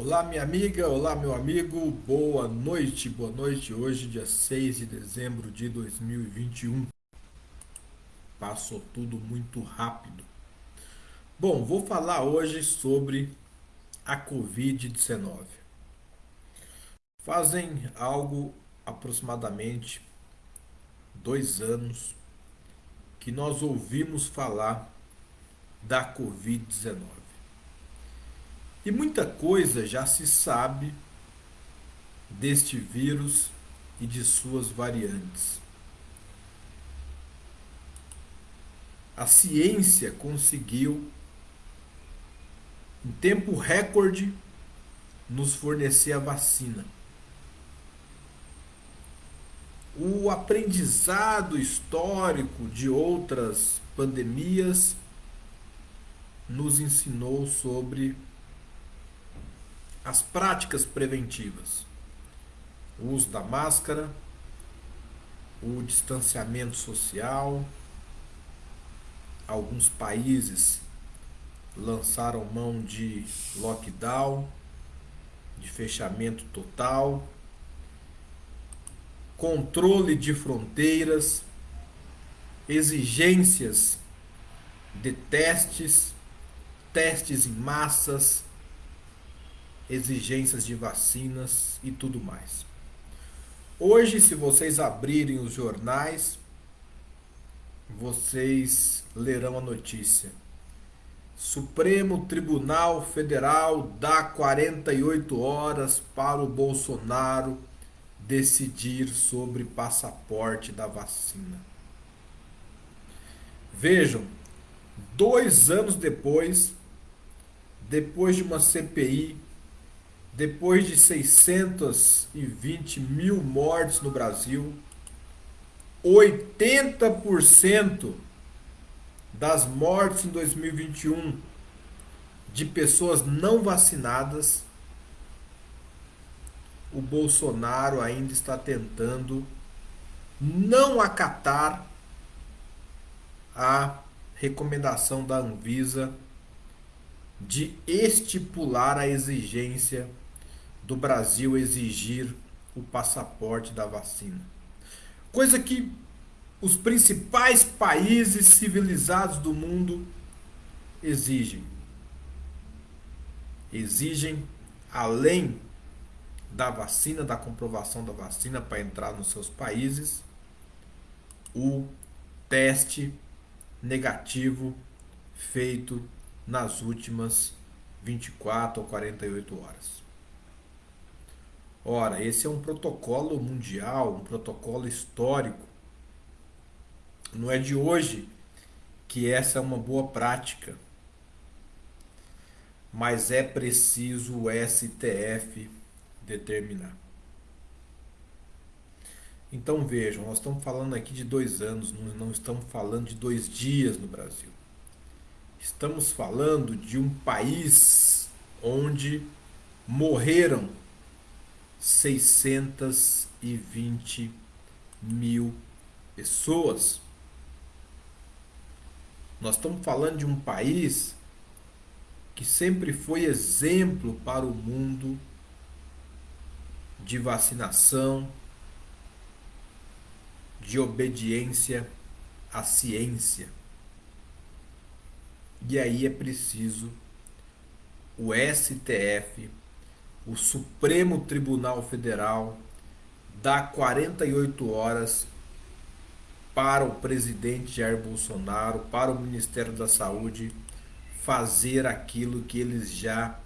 Olá, minha amiga, olá, meu amigo, boa noite, boa noite. Hoje, dia 6 de dezembro de 2021. Passou tudo muito rápido. Bom, vou falar hoje sobre a Covid-19. Fazem algo aproximadamente dois anos que nós ouvimos falar da Covid-19. E muita coisa já se sabe deste vírus e de suas variantes. A ciência conseguiu, em tempo recorde, nos fornecer a vacina. O aprendizado histórico de outras pandemias nos ensinou sobre as práticas preventivas. O uso da máscara, o distanciamento social. Alguns países lançaram mão de lockdown, de fechamento total, controle de fronteiras, exigências de testes, testes em massas, exigências de vacinas e tudo mais. Hoje, se vocês abrirem os jornais, vocês lerão a notícia. Supremo Tribunal Federal dá 48 horas para o Bolsonaro decidir sobre passaporte da vacina. Vejam, dois anos depois, depois de uma CPI depois de 620 mil mortes no Brasil, 80% das mortes em 2021 de pessoas não vacinadas, o Bolsonaro ainda está tentando não acatar a recomendação da Anvisa de estipular a exigência do Brasil exigir o passaporte da vacina. Coisa que os principais países civilizados do mundo exigem. Exigem, além da vacina, da comprovação da vacina para entrar nos seus países, o teste negativo feito nas últimas 24 ou 48 horas. Ora, esse é um protocolo mundial, um protocolo histórico. Não é de hoje que essa é uma boa prática. Mas é preciso o STF determinar. Então vejam, nós estamos falando aqui de dois anos, não estamos falando de dois dias no Brasil. Estamos falando de um país onde morreram 620 mil pessoas. Nós estamos falando de um país que sempre foi exemplo para o mundo de vacinação, de obediência à ciência. E aí é preciso o STF o Supremo Tribunal Federal dá 48 horas para o presidente Jair Bolsonaro, para o Ministério da Saúde fazer aquilo que eles já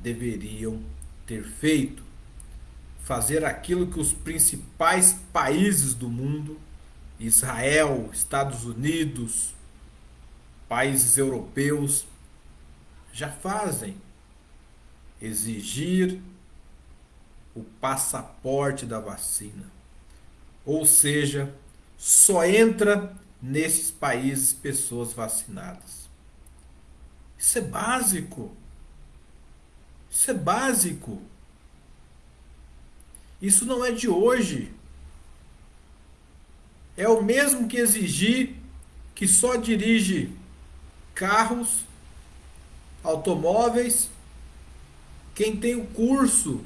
deveriam ter feito. Fazer aquilo que os principais países do mundo, Israel, Estados Unidos, países europeus, já fazem exigir o passaporte da vacina. Ou seja, só entra nesses países pessoas vacinadas. Isso é básico. Isso é básico. Isso não é de hoje. É o mesmo que exigir que só dirige carros, automóveis quem tem o curso,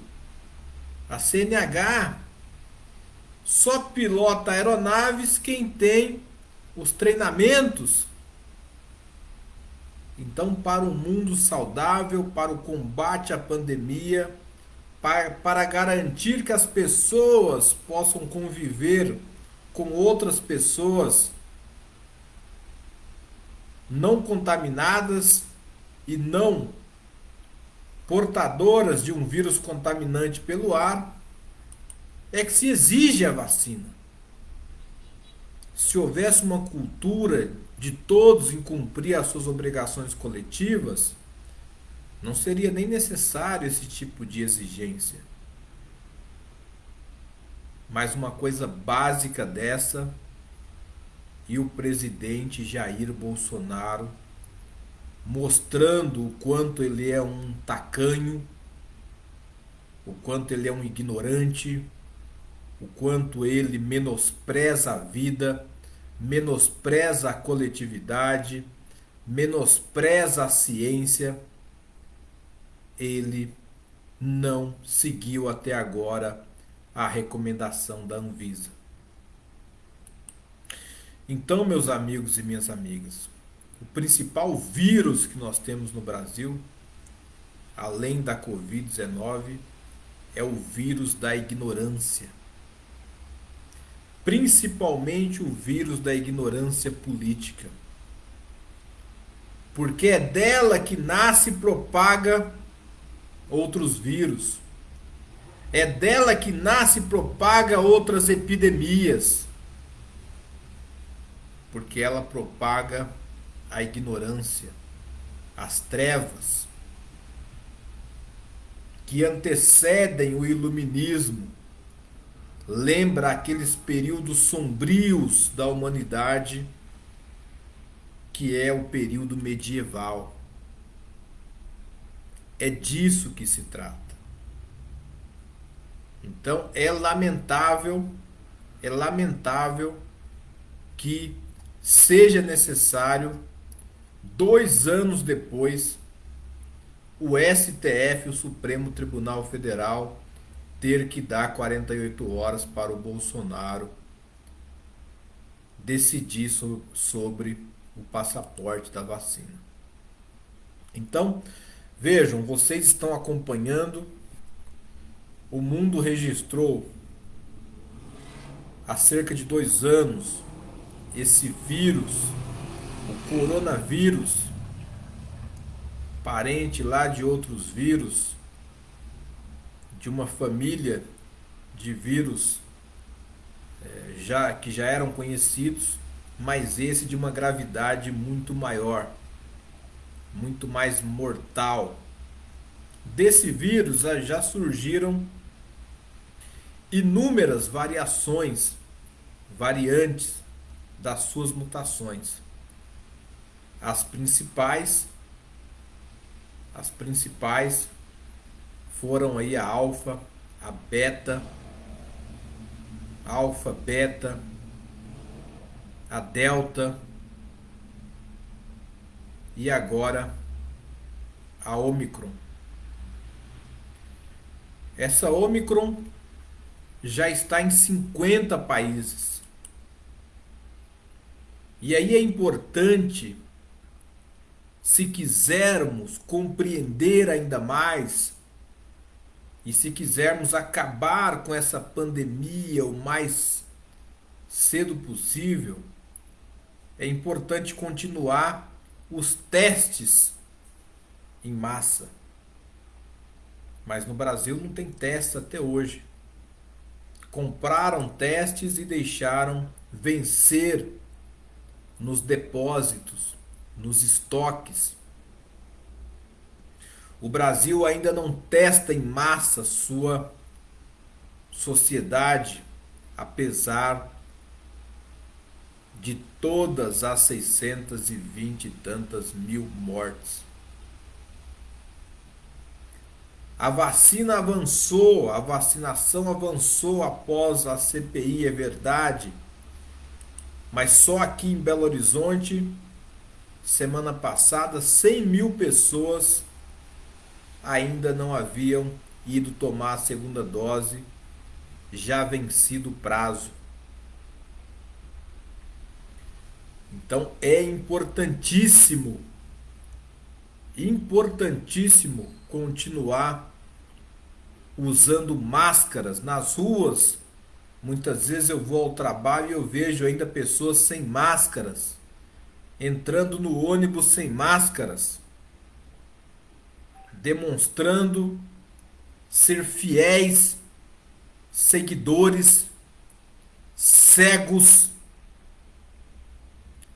a CNH, só pilota aeronaves quem tem os treinamentos. Então, para um mundo saudável, para o combate à pandemia, para, para garantir que as pessoas possam conviver com outras pessoas não contaminadas e não portadoras de um vírus contaminante pelo ar, é que se exige a vacina. Se houvesse uma cultura de todos em cumprir as suas obrigações coletivas, não seria nem necessário esse tipo de exigência. Mas uma coisa básica dessa e o presidente Jair Bolsonaro mostrando o quanto ele é um tacanho, o quanto ele é um ignorante, o quanto ele menospreza a vida, menospreza a coletividade, menospreza a ciência, ele não seguiu até agora a recomendação da Anvisa. Então, meus amigos e minhas amigas, o principal vírus que nós temos no Brasil, além da Covid-19, é o vírus da ignorância principalmente o vírus da ignorância política. Porque é dela que nasce e propaga outros vírus. É dela que nasce e propaga outras epidemias. Porque ela propaga a ignorância, as trevas, que antecedem o iluminismo lembra aqueles períodos sombrios da humanidade, que é o período medieval. É disso que se trata. Então é lamentável, é lamentável que seja necessário, dois anos depois, o STF, o Supremo Tribunal Federal, ter que dar 48 horas para o Bolsonaro decidir sobre o passaporte da vacina. Então, vejam, vocês estão acompanhando. O mundo registrou há cerca de dois anos esse vírus, o coronavírus, parente lá de outros vírus de uma família de vírus é, já que já eram conhecidos, mas esse de uma gravidade muito maior, muito mais mortal. Desse vírus já surgiram inúmeras variações, variantes das suas mutações. As principais as principais foram aí a alfa, a beta, alfa, beta, a delta e agora a Omicron. Essa Omicron já está em 50 países. E aí é importante, se quisermos compreender ainda mais e se quisermos acabar com essa pandemia o mais cedo possível, é importante continuar os testes em massa. Mas no Brasil não tem testes até hoje. Compraram testes e deixaram vencer nos depósitos, nos estoques o Brasil ainda não testa em massa sua sociedade, apesar de todas as 620 e tantas mil mortes. A vacina avançou, a vacinação avançou após a CPI, é verdade, mas só aqui em Belo Horizonte, semana passada, 100 mil pessoas ainda não haviam ido tomar a segunda dose, já vencido o prazo. Então é importantíssimo, importantíssimo continuar usando máscaras nas ruas. Muitas vezes eu vou ao trabalho e eu vejo ainda pessoas sem máscaras, entrando no ônibus sem máscaras, demonstrando ser fiéis seguidores cegos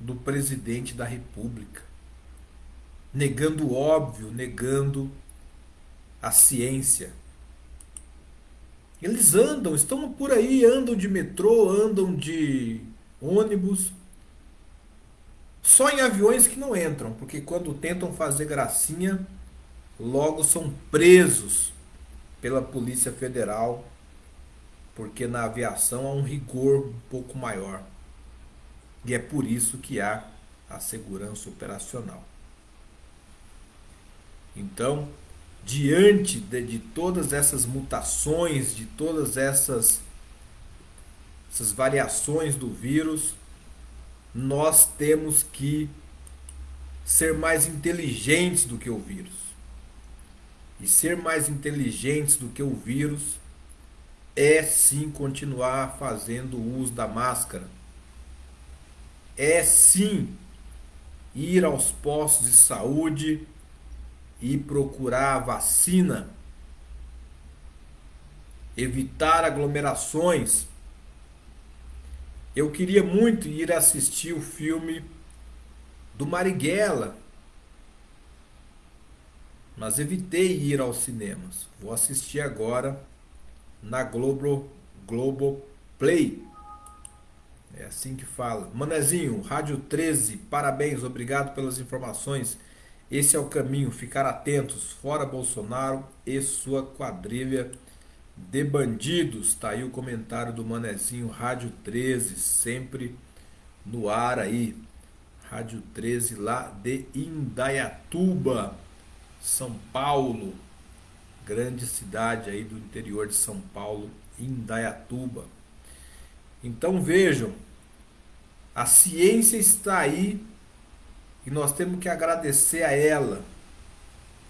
do presidente da República, negando o óbvio, negando a ciência. Eles andam, estão por aí, andam de metrô, andam de ônibus, só em aviões que não entram, porque quando tentam fazer gracinha, logo são presos pela Polícia Federal, porque na aviação há um rigor um pouco maior. E é por isso que há a segurança operacional. Então, diante de, de todas essas mutações, de todas essas, essas variações do vírus, nós temos que ser mais inteligentes do que o vírus e ser mais inteligentes do que o vírus é sim continuar fazendo uso da máscara. É sim ir aos postos de saúde e procurar a vacina. Evitar aglomerações. Eu queria muito ir assistir o filme do Marighella mas evitei ir aos cinemas. Vou assistir agora na Globo, Globo Play. É assim que fala. Manezinho, Rádio 13, parabéns, obrigado pelas informações. Esse é o caminho, ficar atentos, fora Bolsonaro e sua quadrilha de bandidos. Tá aí o comentário do Manezinho, Rádio 13, sempre no ar aí. Rádio 13 lá de Indaiatuba. São Paulo, grande cidade aí do interior de São Paulo, Indaiatuba. Então vejam, a ciência está aí e nós temos que agradecer a ela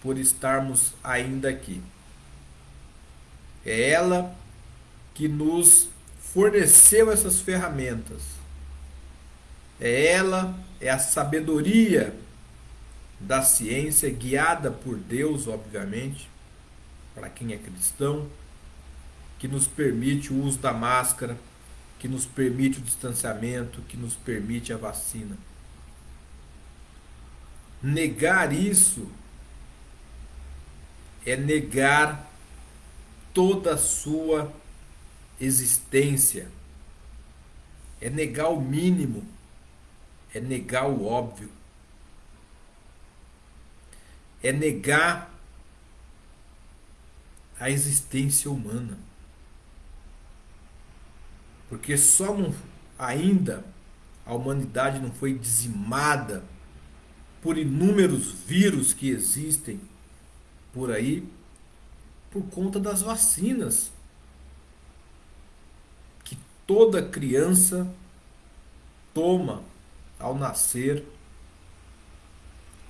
por estarmos ainda aqui. É ela que nos forneceu essas ferramentas. É ela, é a sabedoria da ciência, guiada por Deus, obviamente, para quem é cristão, que nos permite o uso da máscara, que nos permite o distanciamento, que nos permite a vacina. Negar isso é negar toda a sua existência, é negar o mínimo, é negar o óbvio é negar a existência humana. Porque só não, ainda a humanidade não foi dizimada por inúmeros vírus que existem por aí por conta das vacinas. Que toda criança toma ao nascer.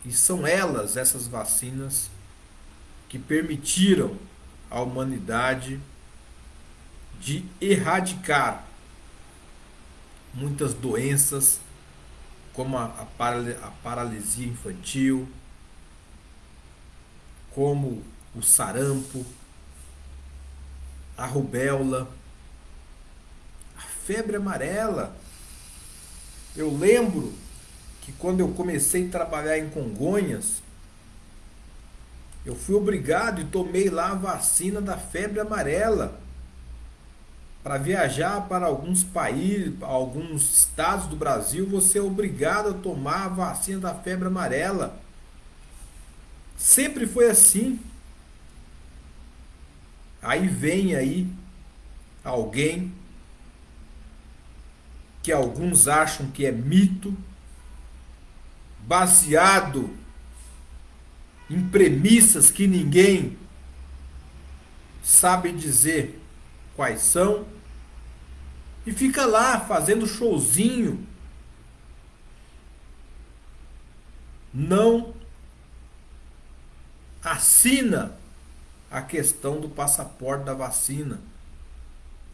E são elas, essas vacinas, que permitiram à humanidade de erradicar muitas doenças, como a, a, paralisia infantil, como o sarampo, a rubéola, a febre amarela. Eu lembro que quando eu comecei a trabalhar em Congonhas, eu fui obrigado e tomei lá a vacina da febre amarela para viajar para alguns países, alguns estados do Brasil, você é obrigado a tomar a vacina da febre amarela. Sempre foi assim. Aí vem aí alguém que alguns acham que é mito, baseado em premissas que ninguém sabe dizer quais são, e fica lá fazendo showzinho. Não assina a questão do passaporte da vacina.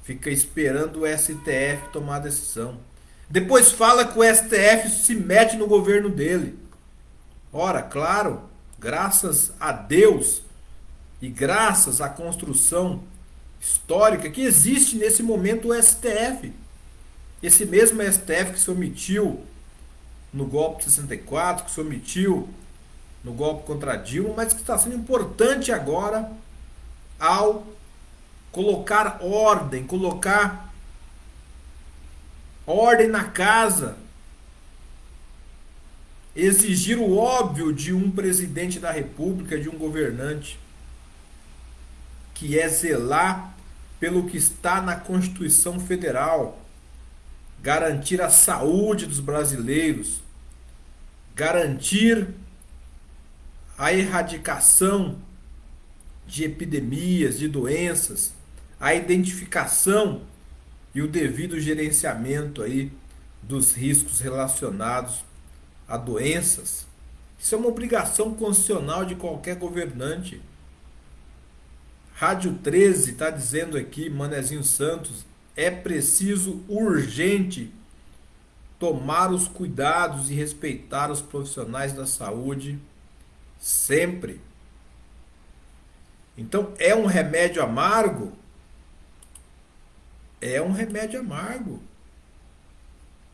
Fica esperando o STF tomar a decisão. Depois fala que o STF se mete no governo dele. Ora, claro, graças a Deus e graças à construção histórica que existe nesse momento o STF. Esse mesmo STF que se omitiu no golpe de 64, que se omitiu no golpe contra Dilma, mas que está sendo importante agora ao colocar ordem, colocar ordem na casa, exigir o óbvio de um presidente da República, de um governante, que é zelar pelo que está na Constituição Federal, garantir a saúde dos brasileiros, garantir a erradicação de epidemias, de doenças, a identificação e o devido gerenciamento aí dos riscos relacionados a doenças. Isso é uma obrigação constitucional de qualquer governante. Rádio 13 está dizendo aqui, Manezinho Santos, é preciso urgente tomar os cuidados e respeitar os profissionais da saúde sempre. Então, é um remédio amargo? É um remédio amargo.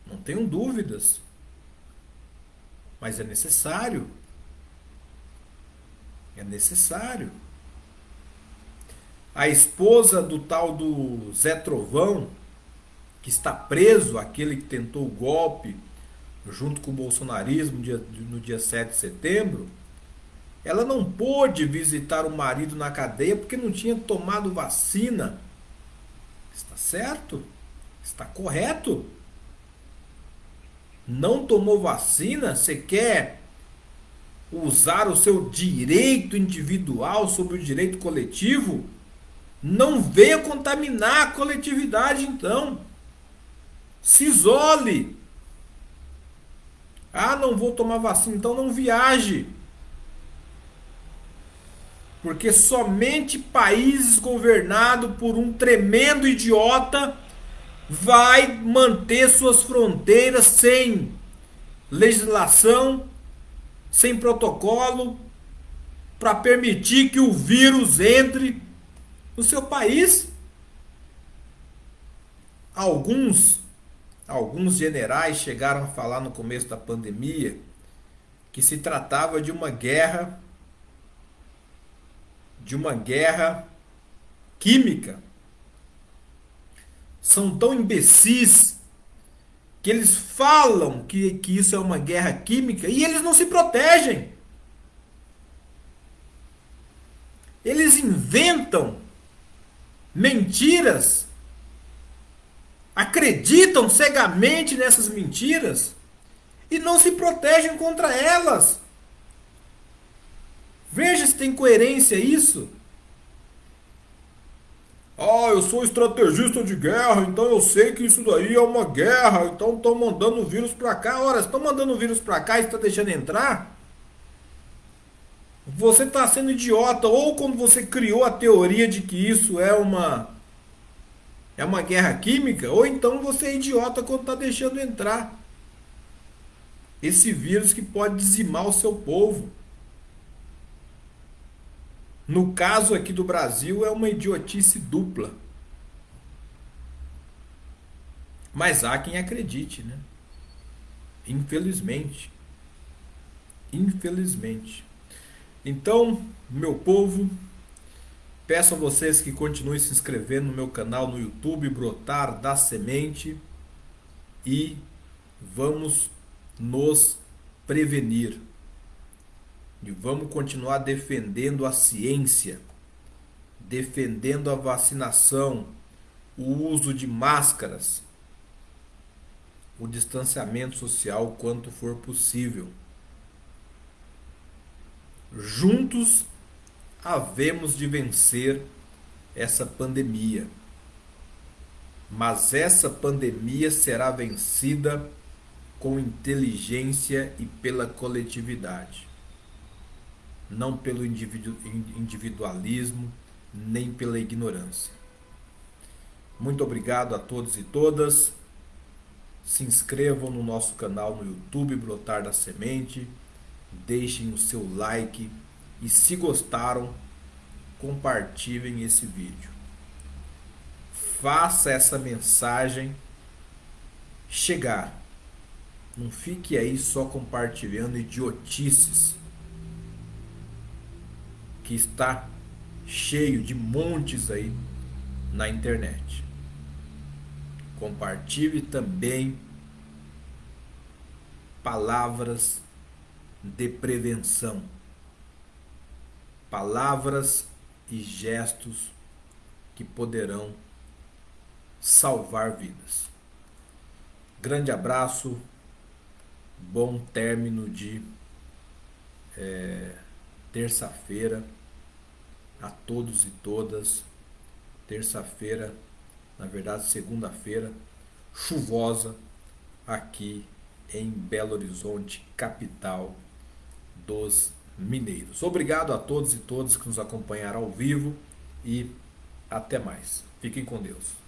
Não tenho dúvidas. Mas é necessário. É necessário. A esposa do tal do Zé Trovão, que está preso, aquele que tentou o golpe junto com o bolsonarismo no dia, no dia 7 de setembro, ela não pôde visitar o marido na cadeia porque não tinha tomado vacina. Está certo? Está correto? Não tomou vacina? Você quer usar o seu direito individual sobre o direito coletivo? Não venha contaminar a coletividade, então. Se isole. Ah, não vou tomar vacina, então não viaje. Porque somente países governados por um tremendo idiota vai manter suas fronteiras sem legislação, sem protocolo, para permitir que o vírus entre no seu país. Alguns, alguns generais chegaram a falar no começo da pandemia que se tratava de uma guerra de uma guerra química. São tão imbecis que eles falam que, que isso é uma guerra química e eles não se protegem. Eles inventam mentiras, acreditam cegamente nessas mentiras e não se protegem contra elas. Veja se tem coerência isso. Ah, eu sou estrategista de guerra, então eu sei que isso daí é uma guerra, então estão mandando o vírus para cá. Ora, estão mandando o vírus para cá e está deixando entrar? Você está sendo idiota, ou quando você criou a teoria de que isso é uma é uma guerra química, ou então você é idiota quando está deixando entrar esse vírus que pode dizimar o seu povo. No caso aqui do Brasil, é uma idiotice dupla. Mas há quem acredite, né? Infelizmente. Infelizmente. Então, meu povo, peço a vocês que continuem se inscrevendo no meu canal no YouTube, Brotar da Semente, e vamos nos prevenir. E vamos continuar defendendo a ciência, defendendo a vacinação, o uso de máscaras, o distanciamento social quanto for possível. Juntos havemos de vencer essa pandemia. Mas essa pandemia será vencida com inteligência e pela coletividade, não pelo individualismo, nem pela ignorância. Muito obrigado a todos e todas. Se inscrevam no nosso canal no YouTube Brotar da Semente, deixem o seu like e se gostaram, compartilhem esse vídeo. Faça essa mensagem chegar. Não fique aí só compartilhando idiotices que está cheio de montes aí na internet. Compartilhe também palavras de prevenção. Palavras e gestos que poderão salvar vidas. Grande abraço, bom término de é, terça-feira a todos e todas. Terça-feira, na verdade, segunda-feira, chuvosa aqui em Belo Horizonte, capital dos mineiros. Obrigado a todos e todas que nos acompanharam ao vivo e até mais. Fiquem com Deus.